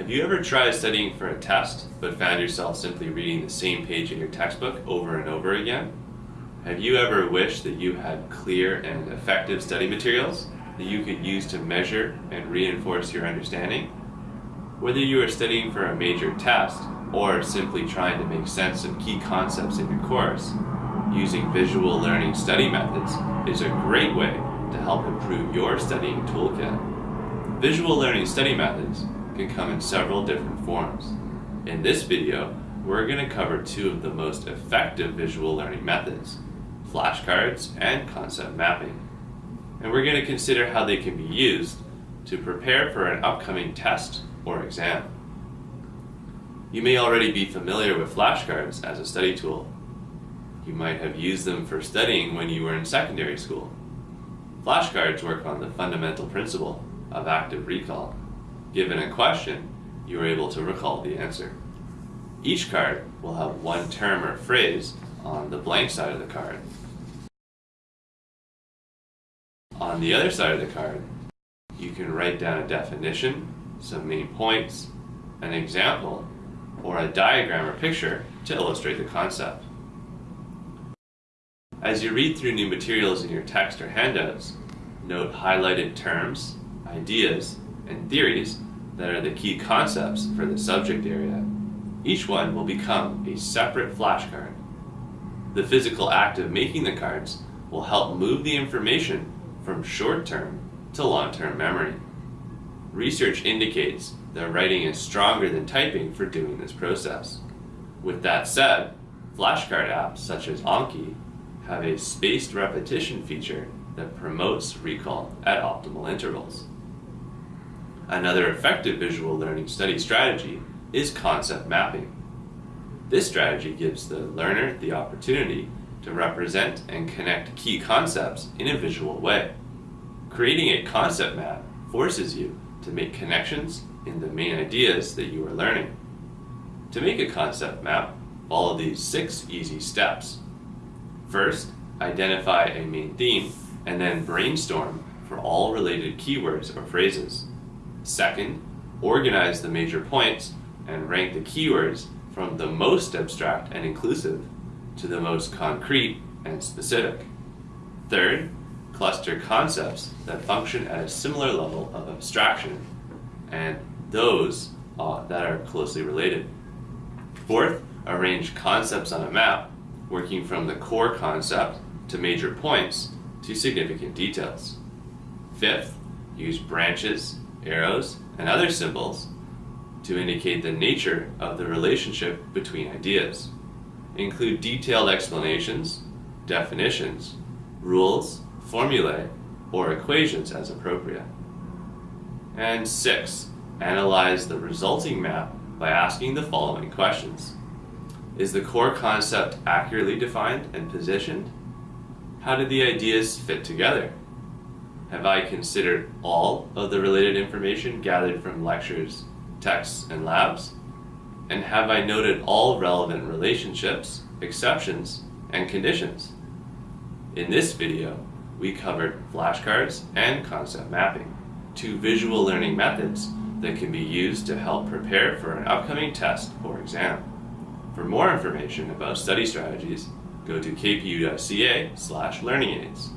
Have you ever tried studying for a test, but found yourself simply reading the same page in your textbook over and over again? Have you ever wished that you had clear and effective study materials that you could use to measure and reinforce your understanding? Whether you are studying for a major test or simply trying to make sense of key concepts in your course, using visual learning study methods is a great way to help improve your studying toolkit. Visual learning study methods can come in several different forms. In this video, we're going to cover two of the most effective visual learning methods, flashcards and concept mapping. And we're going to consider how they can be used to prepare for an upcoming test or exam. You may already be familiar with flashcards as a study tool. You might have used them for studying when you were in secondary school. Flashcards work on the fundamental principle of active recall. Given a question, you are able to recall the answer. Each card will have one term or phrase on the blank side of the card. On the other side of the card, you can write down a definition, some main points, an example, or a diagram or picture to illustrate the concept. As you read through new materials in your text or handouts, note highlighted terms, ideas, and theories that are the key concepts for the subject area. Each one will become a separate flashcard. The physical act of making the cards will help move the information from short-term to long-term memory. Research indicates that writing is stronger than typing for doing this process. With that said, flashcard apps such as Anki have a spaced repetition feature that promotes recall at optimal intervals. Another effective visual learning study strategy is concept mapping. This strategy gives the learner the opportunity to represent and connect key concepts in a visual way. Creating a concept map forces you to make connections in the main ideas that you are learning. To make a concept map, follow these six easy steps. First, identify a main theme and then brainstorm for all related keywords or phrases. Second, organize the major points and rank the keywords from the most abstract and inclusive to the most concrete and specific. Third, cluster concepts that function at a similar level of abstraction and those uh, that are closely related. Fourth, arrange concepts on a map, working from the core concept to major points to significant details. Fifth, use branches, arrows, and other symbols to indicate the nature of the relationship between ideas. Include detailed explanations, definitions, rules, formulae, or equations as appropriate. And six, analyze the resulting map by asking the following questions. Is the core concept accurately defined and positioned? How do the ideas fit together? Have I considered all of the related information gathered from lectures, texts, and labs? And have I noted all relevant relationships, exceptions, and conditions? In this video, we covered flashcards and concept mapping, two visual learning methods that can be used to help prepare for an upcoming test or exam. For more information about study strategies, go to kpu.ca slash learning aids.